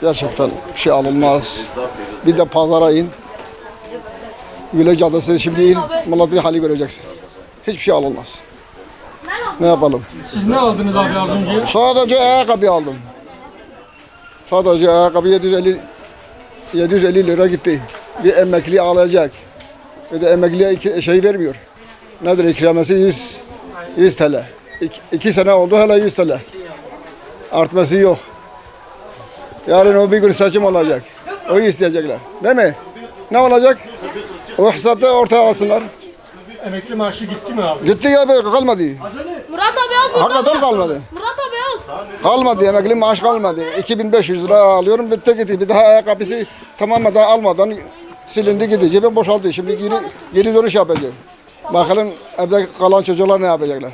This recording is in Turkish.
Gerçekten şey alınmaz. Bir de pazara in. Güle Caddesi'ne şimdi in. Malatya'yı hali göreceksin. Hiçbir şey alınmaz. Ne yapalım? Siz ne aldınız abi az önce? Sadece ayakkabı aldım. Sadece ayakkabı 750 750 lira gitti. Bir emekli alacak. Ve de emekliye şey vermiyor. Nedir ikramesi 100, 100 TL. İki, iki sene oldu hala 100 TL. Artması yok. Yarın o bir gün seçim olacak. O isteyecekler. Değil mi? Ne olacak? O hesapta ortaya alsınlar. Emekli maaşı gitti mi abi? Gitti ya be, kalmadı. Murat abi al buradan. Hakikaten kalmadı. Murat abi al. Kalmadı emekli maaş kalmadı. 2500 lira alıyorum bitti gitti. Bir daha ayakkabısı tamamen almadan silindi gitti. Cebim boşaldı. Şimdi geri, geri dönüş yapacağım. Bakalım evde kalan çocuklar ne yapacaklar.